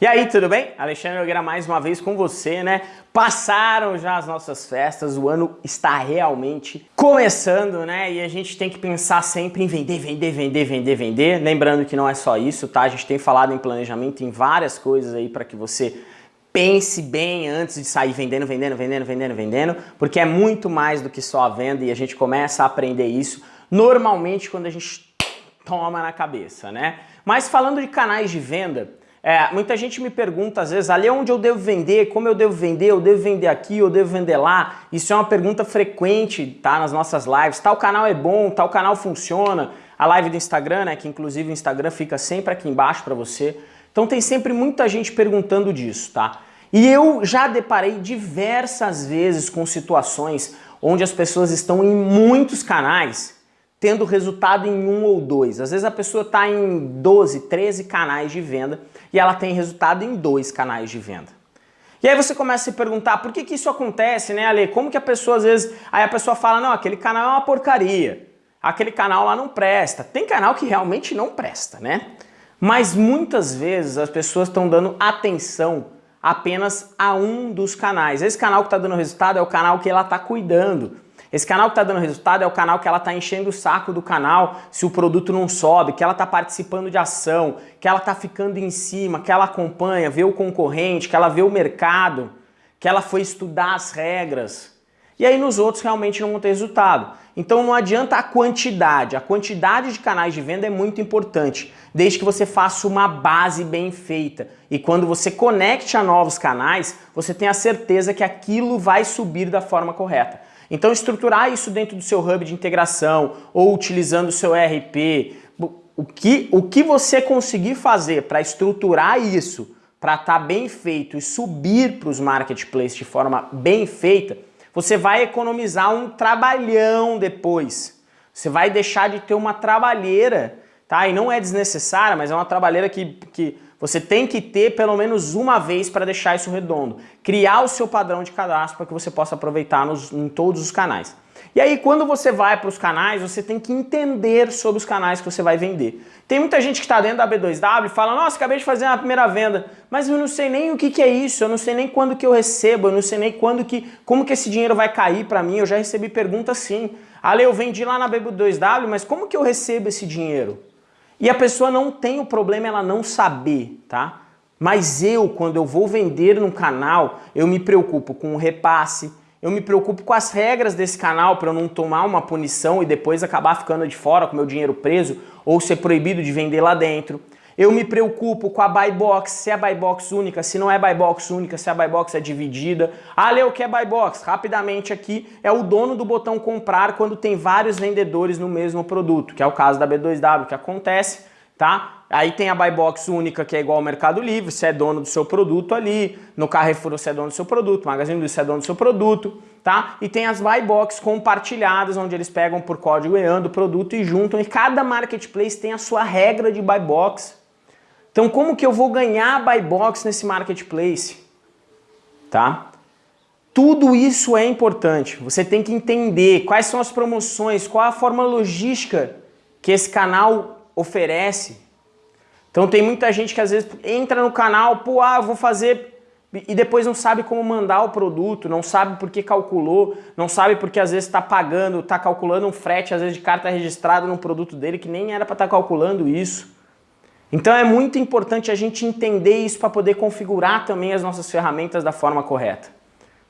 E aí, tudo bem? Alexandre Nogueira mais uma vez com você, né? Passaram já as nossas festas, o ano está realmente começando, né? E a gente tem que pensar sempre em vender, vender, vender, vender, vender. Lembrando que não é só isso, tá? A gente tem falado em planejamento, em várias coisas aí para que você pense bem antes de sair vendendo, vendendo, vendendo, vendendo, vendendo, porque é muito mais do que só a venda e a gente começa a aprender isso normalmente quando a gente toma na cabeça, né? Mas falando de canais de venda, é, muita gente me pergunta às vezes, ali onde eu devo vender, como eu devo vender, eu devo vender aqui, eu devo vender lá. Isso é uma pergunta frequente tá, nas nossas lives. Tal canal é bom, tal canal funciona. A live do Instagram, né, que inclusive o Instagram fica sempre aqui embaixo para você. Então tem sempre muita gente perguntando disso, tá? E eu já deparei diversas vezes com situações onde as pessoas estão em muitos canais tendo resultado em um ou dois. Às vezes a pessoa está em 12, 13 canais de venda e ela tem resultado em dois canais de venda. E aí você começa a se perguntar por que, que isso acontece, né, Ale? Como que a pessoa às vezes... Aí a pessoa fala, não, aquele canal é uma porcaria, aquele canal lá não presta. Tem canal que realmente não presta, né? Mas muitas vezes as pessoas estão dando atenção apenas a um dos canais. Esse canal que está dando resultado é o canal que ela está cuidando. Esse canal que está dando resultado é o canal que ela está enchendo o saco do canal se o produto não sobe, que ela está participando de ação, que ela está ficando em cima, que ela acompanha, vê o concorrente, que ela vê o mercado, que ela foi estudar as regras. E aí nos outros realmente não vão ter resultado. Então não adianta a quantidade, a quantidade de canais de venda é muito importante, desde que você faça uma base bem feita. E quando você conecte a novos canais, você tenha certeza que aquilo vai subir da forma correta. Então estruturar isso dentro do seu hub de integração ou utilizando o seu ERP, o que, o que você conseguir fazer para estruturar isso, para estar tá bem feito e subir para os marketplaces de forma bem feita, você vai economizar um trabalhão depois. Você vai deixar de ter uma trabalheira, tá? E não é desnecessária, mas é uma trabalheira que, que você tem que ter pelo menos uma vez para deixar isso redondo. Criar o seu padrão de cadastro para que você possa aproveitar nos, em todos os canais. E aí quando você vai para os canais, você tem que entender sobre os canais que você vai vender. Tem muita gente que está dentro da B2W e fala, nossa, acabei de fazer a primeira venda, mas eu não sei nem o que, que é isso, eu não sei nem quando que eu recebo, eu não sei nem quando que, como que esse dinheiro vai cair para mim, eu já recebi pergunta assim. Ale, eu vendi lá na B2W, mas como que eu recebo esse dinheiro? E a pessoa não tem o problema ela não saber, tá? Mas eu, quando eu vou vender no canal, eu me preocupo com o repasse, eu me preocupo com as regras desse canal para eu não tomar uma punição e depois acabar ficando de fora com meu dinheiro preso ou ser proibido de vender lá dentro. Eu me preocupo com a buy box, se é buy box única, se não é buy box única, se a buy box é dividida. Ah, Leo, que é buy box? Rapidamente aqui, é o dono do botão comprar quando tem vários vendedores no mesmo produto, que é o caso da B2W, que acontece, tá? Aí tem a buy box única, que é igual ao Mercado Livre, você é dono do seu produto ali, no Carrefour você é dono do seu produto, Magazine Luiza você é dono do seu produto, tá? E tem as buy box compartilhadas, onde eles pegam por código EAN do produto e juntam, e cada marketplace tem a sua regra de buy box, então como que eu vou ganhar buy box nesse marketplace? Tá? Tudo isso é importante. Você tem que entender quais são as promoções, qual a forma logística que esse canal oferece. Então tem muita gente que às vezes entra no canal, pô, ah, vou fazer e depois não sabe como mandar o produto, não sabe por que calculou, não sabe porque às vezes está pagando, está calculando um frete, às vezes de carta registrada no produto dele que nem era para estar tá calculando isso. Então é muito importante a gente entender isso para poder configurar também as nossas ferramentas da forma correta.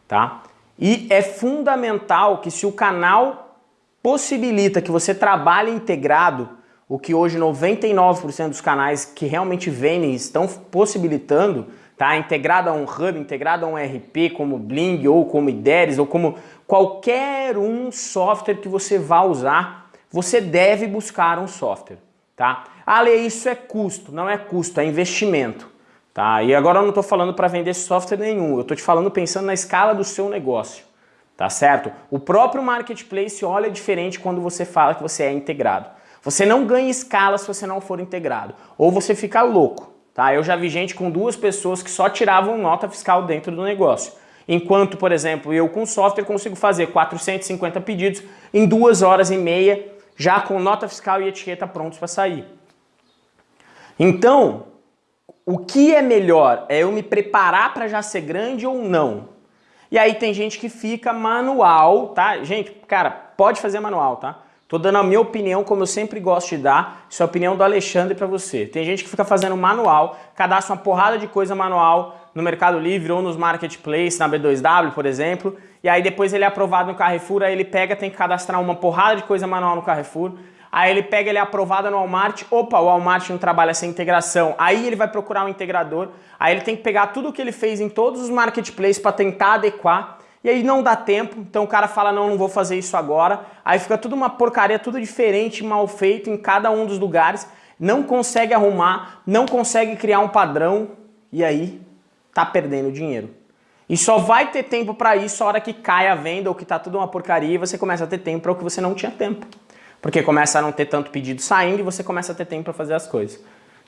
Tá? E é fundamental que se o canal possibilita que você trabalhe integrado, o que hoje 99% dos canais que realmente vendem estão possibilitando, tá? integrado a um hub, integrado a um RP como Bling ou como IDERES ou como qualquer um software que você vá usar, você deve buscar um software. Tá? Ah, isso é custo. Não é custo, é investimento. Tá? E agora eu não estou falando para vender software nenhum, eu estou te falando pensando na escala do seu negócio. Tá certo? O próprio marketplace olha diferente quando você fala que você é integrado. Você não ganha escala se você não for integrado. Ou você fica louco. Tá? Eu já vi gente com duas pessoas que só tiravam nota fiscal dentro do negócio. Enquanto, por exemplo, eu com software consigo fazer 450 pedidos em duas horas e meia já com nota fiscal e etiqueta prontos para sair. Então, o que é melhor? É eu me preparar para já ser grande ou não? E aí tem gente que fica manual, tá? Gente, cara, pode fazer manual, tá? Tô dando a minha opinião, como eu sempre gosto de dar, isso é a opinião do Alexandre para você. Tem gente que fica fazendo manual, cadastra uma porrada de coisa manual no Mercado Livre ou nos marketplaces, na B2W, por exemplo, e aí depois ele é aprovado no Carrefour, aí ele pega, tem que cadastrar uma porrada de coisa manual no Carrefour, aí ele pega, ele é aprovado no Walmart, opa, o Walmart não trabalha sem integração, aí ele vai procurar um integrador, aí ele tem que pegar tudo o que ele fez em todos os marketplaces para tentar adequar, e aí não dá tempo, então o cara fala, não, não vou fazer isso agora, aí fica tudo uma porcaria, tudo diferente, mal feito em cada um dos lugares, não consegue arrumar, não consegue criar um padrão, e aí tá perdendo dinheiro. E só vai ter tempo para isso a hora que cai a venda ou que tá tudo uma porcaria e você começa a ter tempo para o que você não tinha tempo. Porque começa a não ter tanto pedido saindo e você começa a ter tempo para fazer as coisas.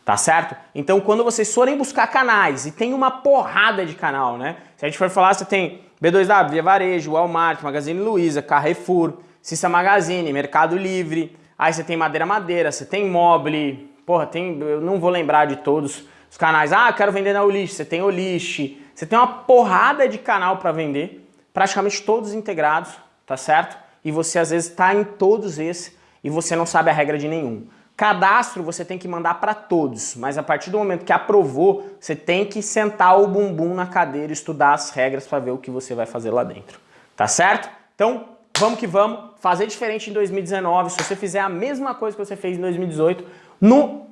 Tá certo? Então quando vocês forem buscar canais, e tem uma porrada de canal, né? Se a gente for falar, você tem B2W, Via Varejo, Walmart, Magazine Luiza, Carrefour, Cissa Magazine, Mercado Livre, aí você tem Madeira Madeira, você tem Mobile, porra, tem, eu não vou lembrar de todos os canais. Ah, quero vender na Olist, você tem Olist, você tem uma porrada de canal para vender, praticamente todos integrados, tá certo? E você às vezes está em todos esses e você não sabe a regra de nenhum. Cadastro você tem que mandar para todos, mas a partir do momento que aprovou, você tem que sentar o bumbum na cadeira estudar as regras para ver o que você vai fazer lá dentro. Tá certo? Então, vamos que vamos. Fazer diferente em 2019. Se você fizer a mesma coisa que você fez em 2018, no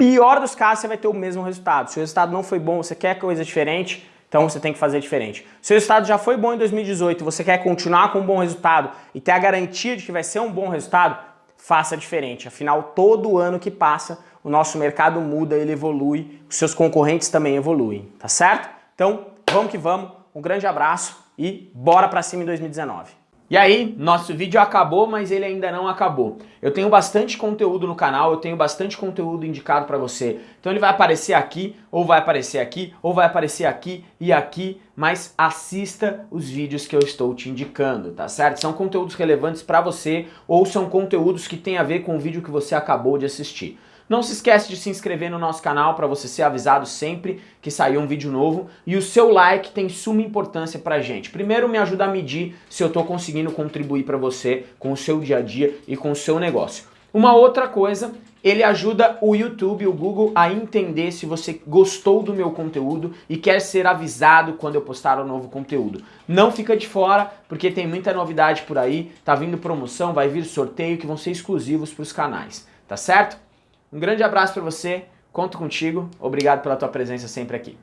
pior dos casos, você vai ter o mesmo resultado. Se o resultado não foi bom, você quer coisa diferente, então você tem que fazer diferente. Se o resultado já foi bom em 2018 você quer continuar com um bom resultado e ter a garantia de que vai ser um bom resultado, faça diferente. Afinal, todo ano que passa, o nosso mercado muda, ele evolui, os seus concorrentes também evoluem, tá certo? Então, vamos que vamos, um grande abraço e bora pra cima em 2019. E aí, nosso vídeo acabou, mas ele ainda não acabou. Eu tenho bastante conteúdo no canal, eu tenho bastante conteúdo indicado para você. Então ele vai aparecer aqui, ou vai aparecer aqui, ou vai aparecer aqui e aqui, mas assista os vídeos que eu estou te indicando, tá certo? São conteúdos relevantes para você, ou são conteúdos que têm a ver com o vídeo que você acabou de assistir. Não se esquece de se inscrever no nosso canal para você ser avisado sempre que sair um vídeo novo. E o seu like tem suma importância pra gente. Primeiro me ajuda a medir se eu estou conseguindo contribuir para você com o seu dia a dia e com o seu negócio. Uma outra coisa, ele ajuda o YouTube, o Google a entender se você gostou do meu conteúdo e quer ser avisado quando eu postar um novo conteúdo. Não fica de fora, porque tem muita novidade por aí, tá vindo promoção, vai vir sorteio que vão ser exclusivos para os canais, tá certo? Um grande abraço para você, conto contigo, obrigado pela tua presença sempre aqui.